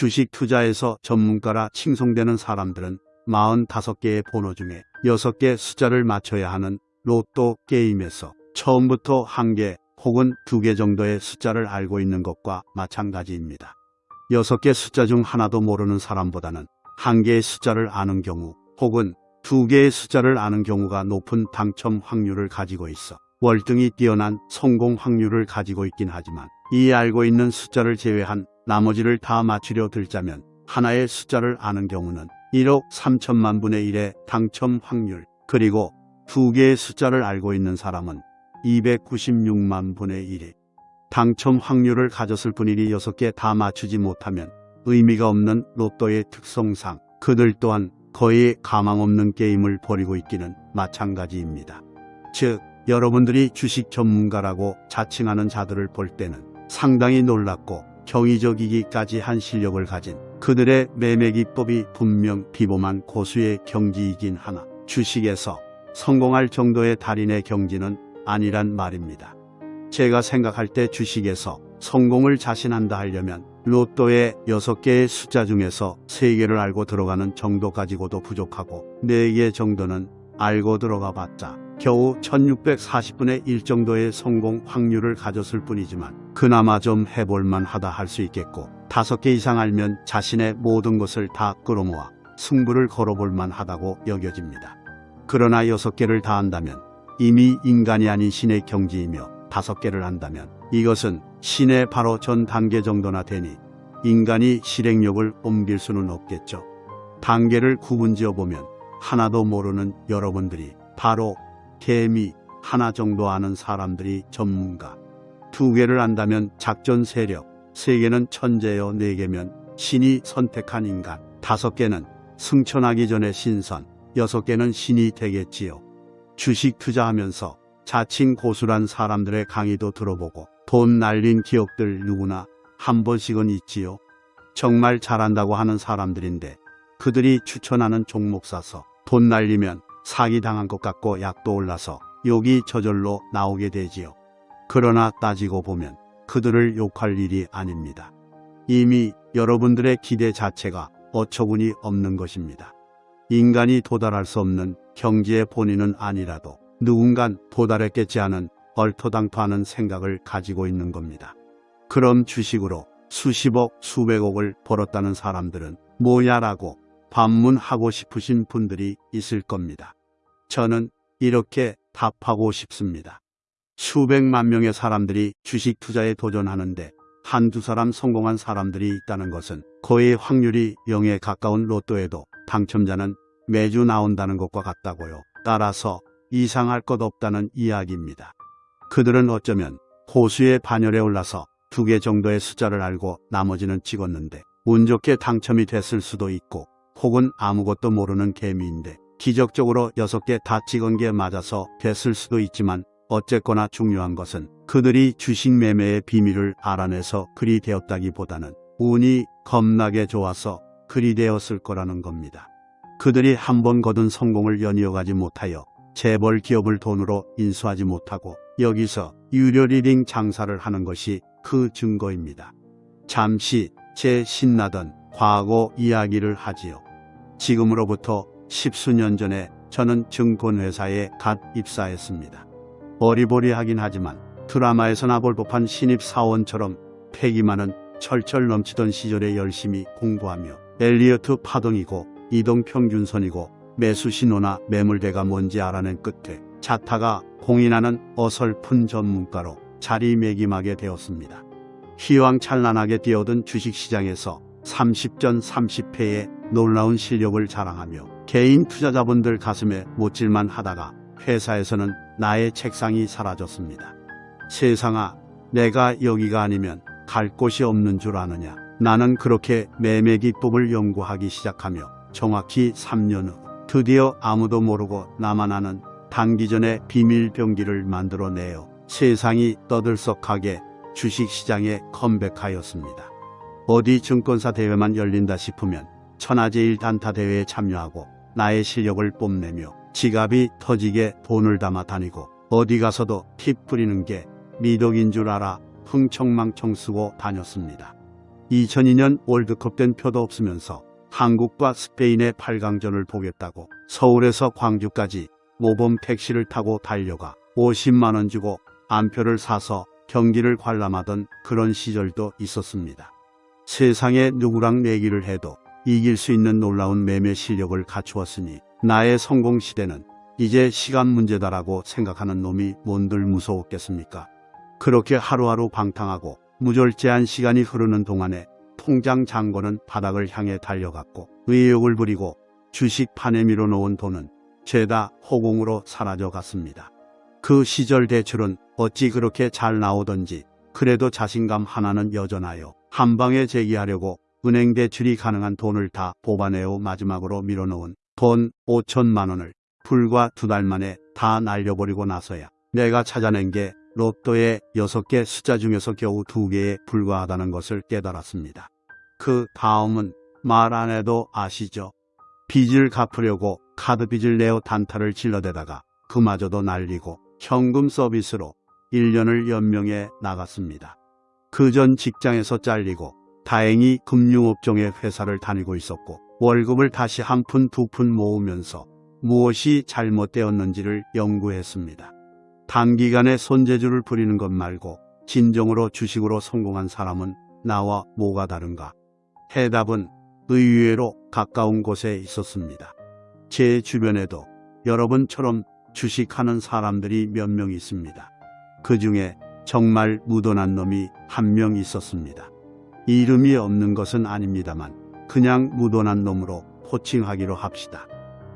주식 투자에서 전문가라 칭송되는 사람들은 45개의 번호 중에 6개 숫자를 맞춰야 하는 로또 게임에서 처음부터 한 개 혹은 두 개 정도의 숫자를 알고 있는 것과 마찬가지입니다. 6개 숫자 중 하나도 모르는 사람보다는 한 개의 숫자를 아는 경우 혹은 두 개의 숫자를 아는 경우가 높은 당첨 확률을 가지고 있어 월등히 뛰어난 성공 확률을 가지고 있긴 하지만 이 알고 있는 숫자를 제외한 나머지를 다 맞추려 들자면 하나의 숫자를 아는 경우는 1억 3천만 분의 1의 당첨 확률 그리고 두 개의 숫자를 알고 있는 사람은 296만 분의 1의 당첨 확률을 가졌을 뿐이니 6개 다 맞추지 못하면 의미가 없는 로또의 특성상 그들 또한 거의 가망 없는 게임을 벌이고 있기는 마찬가지입니다. 즉, 여러분들이 주식 전문가라고 자칭하는 자들을 볼 때는 상당히 놀랍고 경이적이기까지 한 실력을 가진 그들의 매매 기법이 분명 비범한 고수의 경지이긴 하나 주식에서 성공할 정도의 달인의 경지는 아니란 말입니다. 제가 생각할 때 주식에서 성공을 자신한다 하려면 로또의 6개의 숫자 중에서 3개를 알고 들어가는 정도 가지고도 부족하고 4개 정도는 알고 들어가 봤자 겨우 1640분의 1 정도의 성공 확률을 가졌을 뿐이지만 그나마 좀 해볼만 하다 할 수 있겠고 5개 이상 알면 자신의 모든 것을 다 끌어모아 승부를 걸어볼만 하다고 여겨집니다. 그러나 6개를 다 한다면 이미 인간이 아닌 신의 경지이며 5개를 한다면 이것은 신의 바로 전 단계 정도나 되니 인간이 실행력을 옮길 수는 없겠죠. 단계를 구분지어 보면 하나도 모르는 여러분들이 바로 개미 하나 정도 아는 사람들이 전문가. 두 개를 안다면 작전 세력, 세 개는 천재여 네 개면 신이 선택한 인간, 다섯 개는 승천하기 전에 신선, 여섯 개는 신이 되겠지요. 주식 투자하면서 자칭 고수란 사람들의 강의도 들어보고 돈 날린 기억들 누구나 한 번씩은 있지요. 정말 잘한다고 하는 사람들인데 그들이 추천하는 종목 사서 돈 날리면 사기당한 것 같고 약도 올라서 욕이 저절로 나오게 되지요. 그러나 따지고 보면 그들을 욕할 일이 아닙니다. 이미 여러분들의 기대 자체가 어처구니 없는 것입니다. 인간이 도달할 수 없는 경지의 본인은 아니라도 누군간 도달했겠지 하는 얼토당토하는 생각을 가지고 있는 겁니다. 그럼 주식으로 수십억, 수백억을 벌었다는 사람들은 뭐야라고 반문하고 싶으신 분들이 있을 겁니다. 저는 이렇게 답하고 싶습니다. 수백만 명의 사람들이 주식 투자에 도전하는데 한두 사람 성공한 사람들이 있다는 것은 거의 확률이 0에 가까운 로또에도 당첨자는 매주 나온다는 것과 같다고요. 따라서 이상할 것 없다는 이야기입니다. 그들은 어쩌면 호수의 반열에 올라서 두 개 정도의 숫자를 알고 나머지는 찍었는데 운 좋게 당첨이 됐을 수도 있고 혹은 아무것도 모르는 개미인데 기적적으로 여섯 개다 찍은 게 맞아서 됐을 수도 있지만 어쨌거나 중요한 것은 그들이 주식 매매의 비밀을 알아내서 그리 되었다기보다는 운이 겁나게 좋아서 그리 되었을 거라는 겁니다. 그들이 한 번 거둔 성공을 연이어가지 못하여 재벌 기업을 돈으로 인수하지 못하고 여기서 유료 리딩 장사를 하는 것이 그 증거입니다. 잠시 제 신나던 과거 이야기를 하지요. 지금으로부터 십수년 전에 저는 증권회사에 갓 입사했습니다. 어리버리하긴 하지만 드라마에서나 볼 법한 신입사원처럼 패기 많은 철철 넘치던 시절에 열심히 공부하며 엘리어트 파동이고 이동평균선이고 매수신호나 매물대가 뭔지 알아낸 끝에 자타가 공인하는 어설픈 전문가로 자리매김하게 되었습니다. 희왕찬란하게 뛰어든 주식시장에서 30전 30패의 놀라운 실력을 자랑하며 개인 투자자분들 가슴에 못질만 하다가 회사에서는 나의 책상이 사라졌습니다. 세상아, 내가 여기가 아니면 갈 곳이 없는 줄 아느냐. 나는 그렇게 매매 기법을 연구하기 시작하며 정확히 3년 후 드디어 아무도 모르고 나만 아는 단기전에 비밀 병기를 만들어내어 세상이 떠들썩하게 주식시장에 컴백하였습니다. 어디 증권사 대회만 열린다 싶으면 천하제일 단타 대회에 참여하고 나의 실력을 뽐내며 지갑이 터지게 돈을 담아 다니고 어디 가서도 팁 뿌리는 게 미덕인 줄 알아 흥청망청 쓰고 다녔습니다. 2002년 월드컵 된 표도 없으면서 한국과 스페인의 8강전을 보겠다고 서울에서 광주까지 모범 택시를 타고 달려가 50만 원 주고 안표를 사서 경기를 관람하던 그런 시절도 있었습니다. 세상에 누구랑 내기를 해도 이길 수 있는 놀라운 매매 실력을 갖추었으니 나의 성공 시대는 이제 시간 문제다라고 생각하는 놈이 뭔들 무서웠겠습니까? 그렇게 하루하루 방탕하고 무절제한 시간이 흐르는 동안에 통장 잔고는 바닥을 향해 달려갔고 의욕을 부리고 주식 판에 밀어놓은 돈은 죄다 허공으로 사라져 갔습니다. 그 시절 대출은 어찌 그렇게 잘 나오던지 그래도 자신감 하나는 여전하여 한 방에 제기하려고 은행 대출이 가능한 돈을 다 뽑아내어 마지막으로 밀어놓은 돈 5천만 원을 불과 두 달 만에 다 날려버리고 나서야 내가 찾아낸 게 로또의 6개 숫자 중에서 겨우 2개에 불과하다는 것을 깨달았습니다. 그 다음은 말 안 해도 아시죠? 빚을 갚으려고 카드 빚을 내어 단타를 질러대다가 그마저도 날리고 현금 서비스로 1년을 연명해 나갔습니다. 그 전 직장에서 잘리고 다행히 금융업종의 회사를 다니고 있었고 월급을 다시 한 푼 두 푼 모으면서 무엇이 잘못되었는지를 연구했습니다. 단기간에 손재주를 부리는 것 말고 진정으로 주식으로 성공한 사람은 나와 뭐가 다른가? 해답은 의외로 가까운 곳에 있었습니다. 제 주변에도 여러분처럼 주식하는 사람들이 몇 명 있습니다. 그 중에 정말 무던한 놈이 한 명 있었습니다. 이름이 없는 것은 아닙니다만 그냥 무던한 놈으로 호칭하기로 합시다.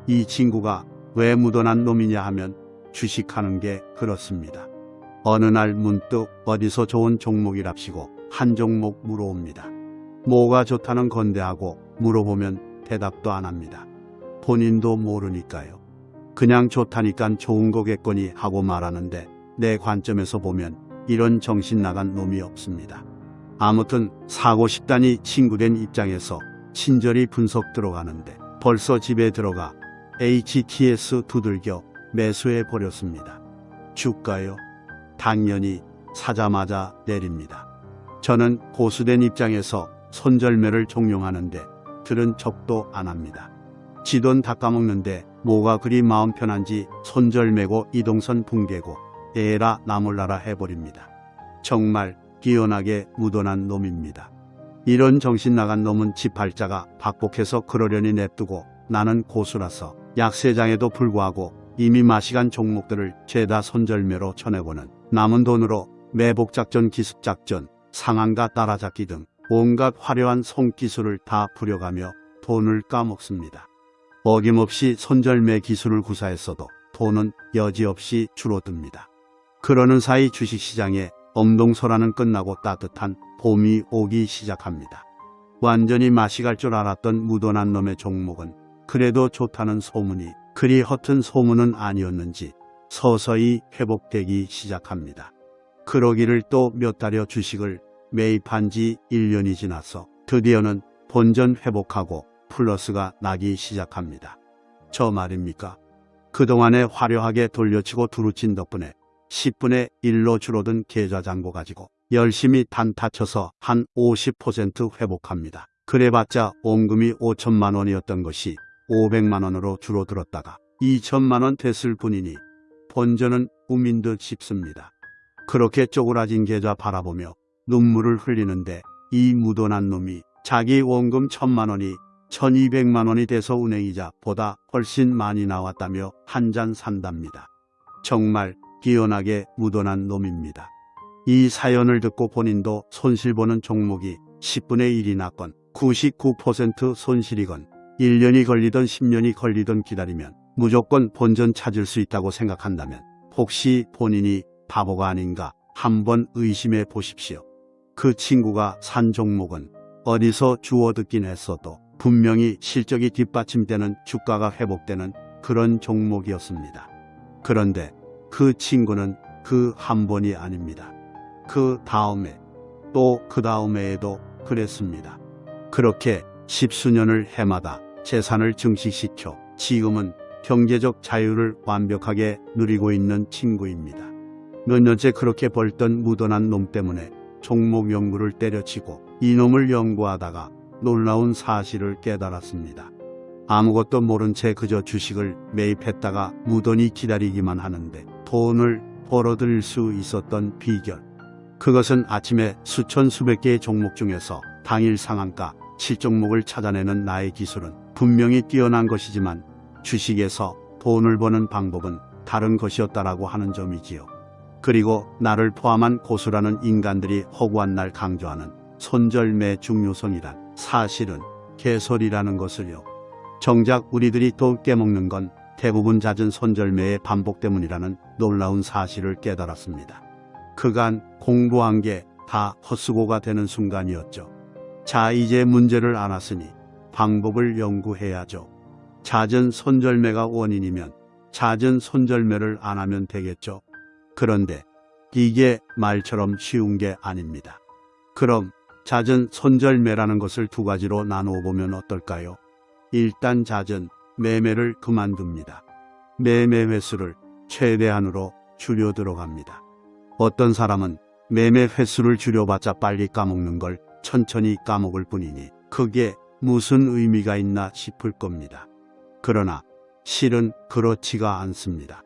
이 친구가 왜 무던한 놈이냐 하면 주식하는 게 그렇습니다. 어느 날 문득 어디서 좋은 종목이랍시고 한 종목 물어옵니다. 뭐가 좋다는 건대하고 물어보면 대답도 안 합니다. 본인도 모르니까요. 그냥 좋다니깐 좋은 거겠거니 하고 말하는데 내 관점에서 보면 이런 정신 나간 놈이 없습니다. 아무튼 사고 싶다니 친구된 입장에서 친절히 분석 들어가는데 벌써 집에 들어가 HTS 두들겨 매수해 버렸습니다. 주가요? 당연히 사자마자 내립니다. 저는 고수된 입장에서 손절매를 종용하는데 들은 척도 안 합니다. 지돈 닦아먹는데 뭐가 그리 마음 편한지 손절매고 이동선 붕괴고 에라 나몰라라 해버립니다. 정말 기연하게 무던한 놈입니다. 이런 정신 나간 놈은 지팔자가 박복해서 그러려니 냅두고 나는 고수라서 약세장에도 불구하고 이미 마시간 종목들을 죄다 손절매로 쳐내고는 남은 돈으로 매복작전 기습작전 상한가 따라잡기 등 온갖 화려한 손기술을 다 부려가며 돈을 까먹습니다. 어김없이 손절매 기술을 구사했어도 돈은 여지없이 줄어듭니다. 그러는 사이 주식시장에 엄동설화는 끝나고 따뜻한 봄이 오기 시작합니다. 완전히 맛이 갈 줄 알았던 무던한 놈의 종목은 그래도 좋다는 소문이 그리 허튼 소문은 아니었는지 서서히 회복되기 시작합니다. 그러기를 또 몇 달여 주식을 매입한 지 1년이 지나서 드디어는 본전 회복하고 플러스가 나기 시작합니다. 저 말입니까? 그동안에 화려하게 돌려치고 두루친 덕분에 10분의 1로 줄어든 계좌 잔고 가지고 열심히 단타 쳐서 한 50% 회복합니다. 그래봤자 원금이 5천만 원이었던 것이 500만 원으로 줄어들었다가 2천만 원 됐을 뿐이니 본전은 꿈인 듯 싶습니다. 그렇게 쪼그라진 계좌 바라보며 눈물을 흘리는데 이 무던한 놈이 자기 원금 천만 원이 1200만 원이 돼서 은행이자보다 훨씬 많이 나왔다며 한 잔 산답니다. 정말 기연하게 무던한 놈입니다. 이 사연을 듣고 본인도 손실보는 종목이 10분의 1이 났건 99% 손실이건 1년이 걸리던 10년이 걸리던 기다리면 무조건 본전 찾을 수 있다고 생각한다면 혹시 본인이 바보가 아닌가 한번 의심해 보십시오. 그 친구가 산 종목은 어디서 주워 듣긴 했어도 분명히 실적이 뒷받침되는 주가가 회복되는 그런 종목이었습니다. 그런데 그 친구는 그 한 번이 아닙니다. 그 다음에 또 그 다음에에도 그랬습니다. 그렇게 십수년을 해마다 재산을 증식시켜 지금은 경제적 자유를 완벽하게 누리고 있는 친구입니다. 몇 년째 그렇게 벌던 무던한 놈 때문에 종목 연구를 때려치고 이놈을 연구하다가 놀라운 사실을 깨달았습니다. 아무것도 모른 채 그저 주식을 매입했다가 무던히 기다리기만 하는데 돈을 벌어들일 수 있었던 비결. 그것은 아침에 수천 수백 개의 종목 중에서 당일 상한가 7종목을 찾아내는 나의 기술은 분명히 뛰어난 것이지만 주식에서 돈을 버는 방법은 다른 것이었다라고 하는 점이지요. 그리고 나를 포함한 고수라는 인간들이 허구한 날 강조하는 손절매 중요성이란 사실은 개소리라는 것을요. 정작 우리들이 또 깨먹는 건 대부분 잦은 손절매의 반복 때문이라는 놀라운 사실을 깨달았습니다. 그간 공부한 게 다 헛수고가 되는 순간이었죠. 자, 이제 문제를 알았으니 방법을 연구해야죠. 잦은 손절매가 원인이면 잦은 손절매를 안 하면 되겠죠. 그런데 이게 말처럼 쉬운 게 아닙니다. 그럼 잦은 손절매라는 것을 두 가지로 나누어 보면 어떨까요? 일단 잦은 매매를 그만둡니다. 매매 횟수를 최대한으로 줄여 들어갑니다. 어떤 사람은 매매 횟수를 줄여봤자 빨리 까먹는 걸 천천히 까먹을 뿐이니 그게 무슨 의미가 있나 싶을 겁니다. 그러나 실은 그렇지가 않습니다.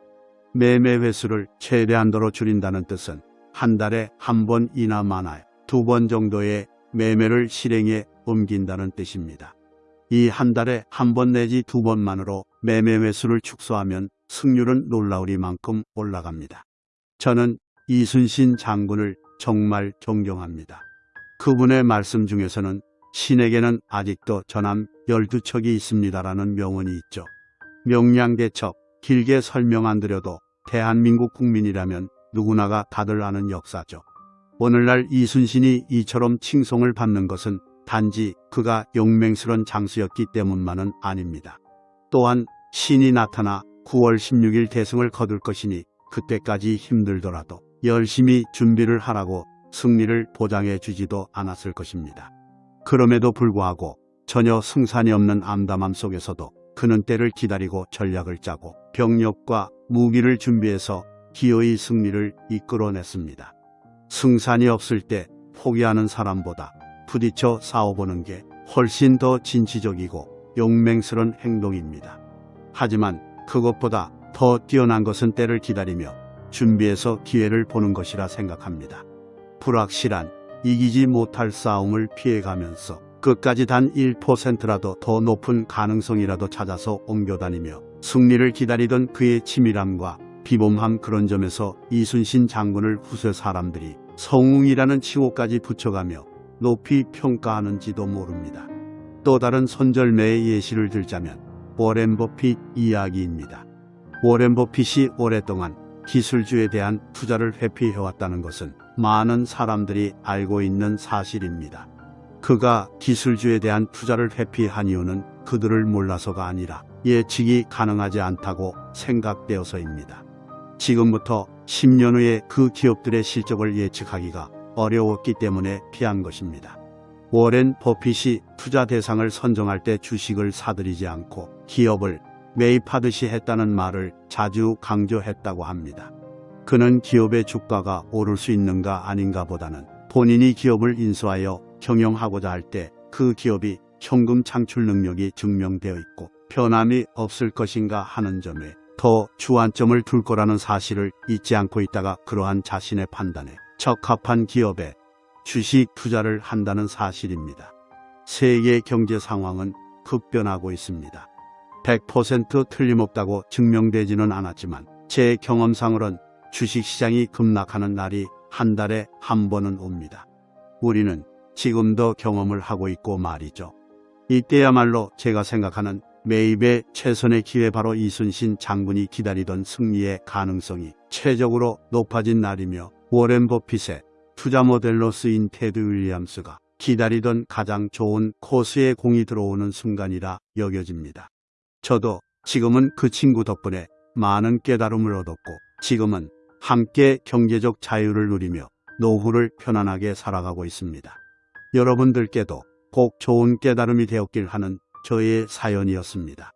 매매 횟수를 최대한도로 줄인다는 뜻은 한 달에 한 번이나 많아요. 두 번 정도의 매매를 실행에 옮긴다는 뜻입니다. 이 한 달에 한 번 내지 두 번만으로 매매 횟수를 축소하면 승률은 놀라우리만큼 올라갑니다. 저는 이순신 장군을 정말 존경합니다. 그분의 말씀 중에서는 신에게는 아직도 전함 12척이 있습니다라는 명언이 있죠. 명량대첩 길게 설명 안 드려도 대한민국 국민이라면 누구나가 다들 아는 역사죠. 오늘날 이순신이 이처럼 칭송을 받는 것은 단지 그가 용맹스런 장수였기 때문만은 아닙니다. 또한 신이 나타나 9월 16일 대승을 거둘 것이니 그때까지 힘들더라도 열심히 준비를 하라고 승리를 보장해 주지도 않았을 것입니다. 그럼에도 불구하고 전혀 승산이 없는 암담함 속에서도 그는 때를 기다리고 전략을 짜고 병력과 무기를 준비해서 기어이 승리를 이끌어냈습니다. 승산이 없을 때 포기하는 사람보다 부딪혀 싸워보는 게 훨씬 더 진취적이고 용맹스런 행동입니다. 하지만 그것보다 더 뛰어난 것은 때를 기다리며 준비해서 기회를 보는 것이라 생각합니다. 불확실한 이기지 못할 싸움을 피해가면서 끝까지 단 1%라도 더 높은 가능성이라도 찾아서 옮겨다니며 승리를 기다리던 그의 치밀함과 비범함 그런 점에서 이순신 장군을 후세 사람들이 성웅이라는 칭호까지 붙여가며 높이 평가하는지도 모릅니다. 또 다른 손절매의 예시를 들자면 워렌 버핏 이야기입니다. 워렌 버핏이 오랫동안 기술주에 대한 투자를 회피해왔다는 것은 많은 사람들이 알고 있는 사실입니다. 그가 기술주에 대한 투자를 회피한 이유는 그들을 몰라서가 아니라 예측이 가능하지 않다고 생각되어서입니다. 지금부터 10년 후에 그 기업들의 실적을 예측하기가 어려웠기 때문에 피한 것입니다. 워렌 버핏이 투자 대상을 선정할 때 주식을 사들이지 않고 기업을 매입하듯이 했다는 말을 자주 강조했다고 합니다. 그는 기업의 주가가 오를 수 있는가 아닌가 보다는 본인이 기업을 인수하여 경영하고자 할 때 그 기업이 현금 창출 능력이 증명되어 있고 변함이 없을 것인가 하는 점에 더 주안점을 둘 거라는 사실을 잊지 않고 있다가 그러한 자신의 판단에 적합한 기업에 주식 투자를 한다는 사실입니다. 세계 경제 상황은 급변하고 있습니다. 100% 틀림없다고 증명되지는 않았지만 제 경험상으론 주식시장이 급락하는 날이 한 달에 한 번은 옵니다. 우리는 지금도 경험을 하고 있고 말이죠. 이때야말로 제가 생각하는 매입의 최선의 기회 바로 이순신 장군이 기다리던 승리의 가능성이 최적으로 높아진 날이며 워렌 버핏의 투자 모델로 쓰인 테드 윌리엄스가 기다리던 가장 좋은 코스의 공이 들어오는 순간이라 여겨집니다. 저도 지금은 그 친구 덕분에 많은 깨달음을 얻었고 지금은 함께 경제적 자유를 누리며 노후를 편안하게 살아가고 있습니다. 여러분들께도 꼭 좋은 깨달음이 되었길 하는 저의 사연이었습니다.